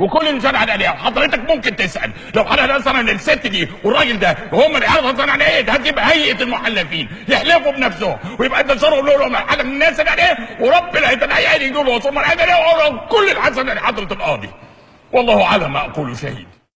وكل إنسان عن عليها. وحضرتك ممكن تسأل. لو حضرتك مثلا الست دي والراجل ده هم اللي يعرفوا على عن إيه ده هتبقى هيئة المحلفين يحلفوا بنفسهم ويبقى انتصارهم لهم حاجة من الناس اللي عليه وربنا يتنيأ يجوا له وصول من كل الحسن لحضره القاضي. والله على ما أقول شهيد.